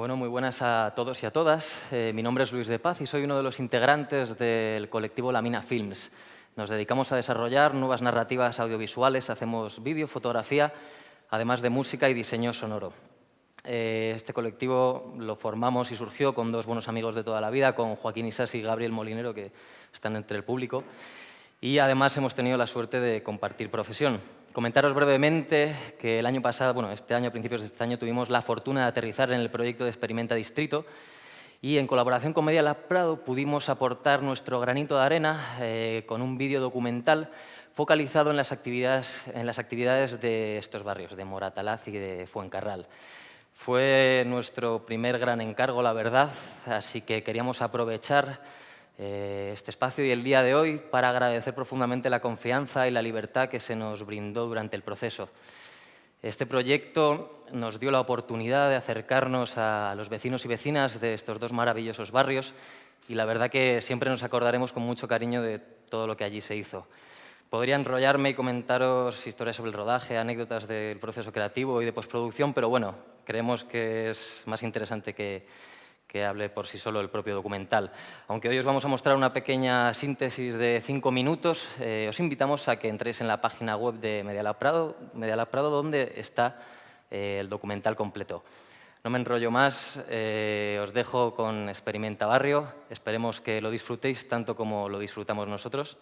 Bueno, muy buenas a todos y a todas. Eh, mi nombre es Luis de Paz y soy uno de los integrantes del colectivo Lamina Films. Nos dedicamos a desarrollar nuevas narrativas audiovisuales, hacemos vídeo, fotografía, además de música y diseño sonoro. Eh, este colectivo lo formamos y surgió con dos buenos amigos de toda la vida, con Joaquín Isas y Gabriel Molinero, que están entre el público. Y además hemos tenido la suerte de compartir profesión. Comentaros brevemente que el año pasado, bueno, este año, a principios de este año, tuvimos la fortuna de aterrizar en el proyecto de Experimenta Distrito y en colaboración con Media Lab Prado pudimos aportar nuestro granito de arena eh, con un vídeo documental focalizado en las, actividades, en las actividades de estos barrios, de Moratalaz y de Fuencarral. Fue nuestro primer gran encargo, la verdad, así que queríamos aprovechar este espacio y el día de hoy para agradecer profundamente la confianza y la libertad que se nos brindó durante el proceso. Este proyecto nos dio la oportunidad de acercarnos a los vecinos y vecinas de estos dos maravillosos barrios y la verdad que siempre nos acordaremos con mucho cariño de todo lo que allí se hizo. Podría enrollarme y comentaros historias sobre el rodaje, anécdotas del proceso creativo y de postproducción, pero bueno, creemos que es más interesante que, que hable por sí solo el propio documental. Aunque hoy os vamos a mostrar una pequeña síntesis de cinco minutos, eh, os invitamos a que entréis en la página web de Medialab Prado, Prado donde está eh, el documental completo. No me enrollo más, eh, os dejo con Experimenta Barrio. Esperemos que lo disfrutéis tanto como lo disfrutamos nosotros.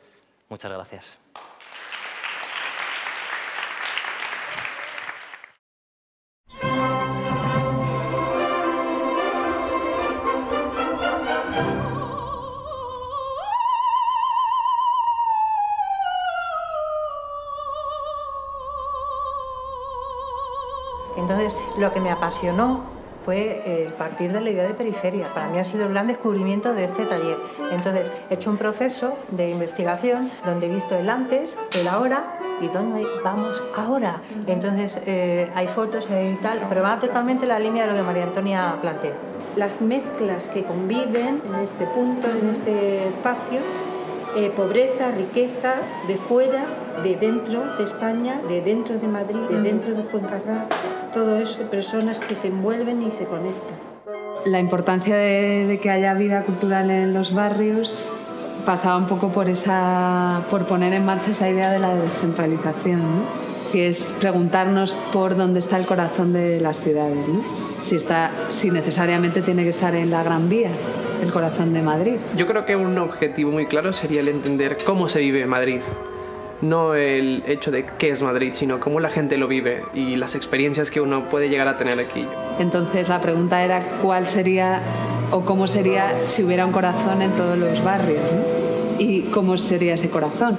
Muchas gracias. Entonces, lo que me apasionó fue eh, partir de la idea de periferia. Para mí ha sido el gran descubrimiento de este taller. Entonces, he hecho un proceso de investigación donde he visto el antes, el ahora y dónde vamos ahora. Entonces, eh, hay fotos y tal, pero va totalmente la línea de lo que María Antonia plantea. Las mezclas que conviven en este punto, en este espacio, eh, pobreza, riqueza, de fuera, de dentro de España, de dentro de Madrid, de dentro de Fuencarral, todo eso, personas que se envuelven y se conectan. La importancia de, que haya vida cultural en los barrios pasaba un poco por, esa, por poner en marcha esa idea de la descentralización, que es preguntarnos por dónde está el corazón de las ciudades, si, está, si necesariamente tiene que estar en la Gran Vía el corazón de Madrid. Yo creo que un objetivo muy claro sería el entender cómo se vive en Madrid. No el hecho de qué es Madrid, sino cómo la gente lo vive y las experiencias que uno puede llegar a tener aquí. Entonces la pregunta era cuál sería o cómo sería si hubiera un corazón en todos los barrios y cómo sería ese corazón.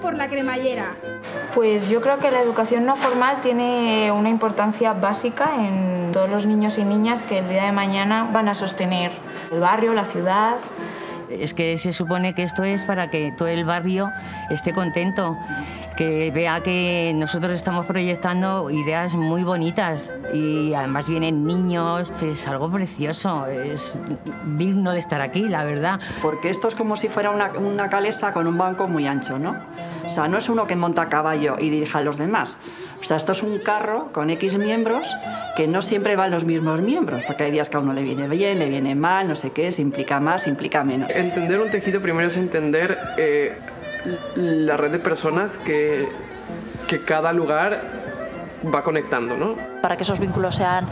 Por la cremallera? Pues yo creo que la educación no formal tiene una importancia básica en todos los niños y niñas que el día de mañana van a sostener el barrio, la ciudad. Es que se supone que esto es para que todo el barrio esté contento que vea que nosotros estamos proyectando ideas muy bonitas y además vienen niños, es algo precioso, es digno de estar aquí, la verdad. Porque esto es como si fuera una, una calesa con un banco muy ancho, ¿no? O sea, no es uno que monta a caballo y dirija a los demás. O sea, esto es un carro con X miembros que no siempre van los mismos miembros, porque hay días que a uno le viene bien, le viene mal, no sé qué, se implica más, se implica menos. Entender un tejido primero es entender eh, la red de personas que, que cada lugar va conectando, ¿no? Para que esos vínculos sean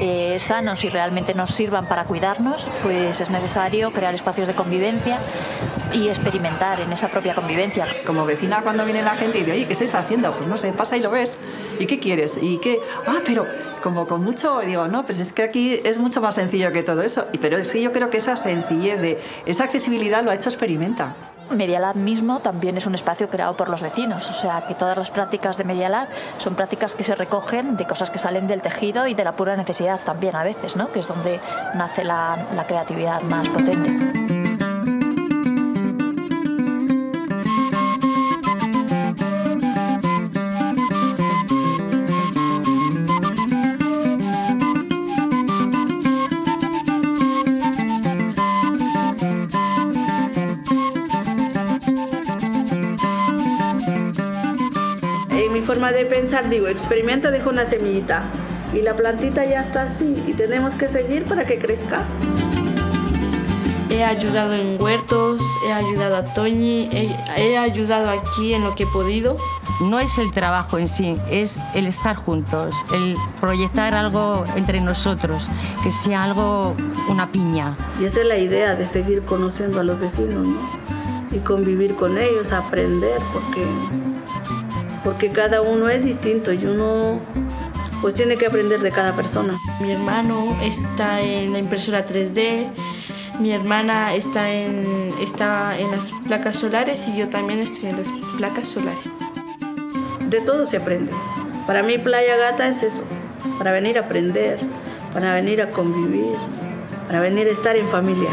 eh, sanos y realmente nos sirvan para cuidarnos, pues es necesario crear espacios de convivencia y experimentar en esa propia convivencia. Como vecina cuando viene la gente y dice, oye, ¿qué estáis haciendo? Pues no sé, pasa y lo ves. ¿Y qué quieres? ¿Y qué? Ah, pero como con mucho, digo, no, pues es que aquí es mucho más sencillo que todo eso. Pero es que yo creo que esa sencillez de esa accesibilidad lo ha hecho experimenta. Media Lab mismo también es un espacio creado por los vecinos, o sea que todas las prácticas de Media Lab son prácticas que se recogen de cosas que salen del tejido y de la pura necesidad también a veces, ¿no? que es donde nace la, la creatividad más potente. Forma de pensar, digo, experimenta, deja una semillita y la plantita ya está así y tenemos que seguir para que crezca. He ayudado en huertos, he ayudado a Toñi, he, he, ayudado aquí en lo que he podido. No es el trabajo en sí, es el estar juntos, el proyectar algo entre nosotros, que sea algo, una piña. Y esa es la idea de seguir conociendo a los vecinos ¿no? y convivir con ellos, aprender, porque porque cada uno es distinto y uno pues tiene que aprender de cada persona. Mi hermano está en la impresora 3D, mi hermana está en, está en las placas solares y yo también estoy en las placas solares. De todo se aprende. Para mí Playa Gata es eso, para venir a aprender, para venir a convivir, para venir a estar en familia.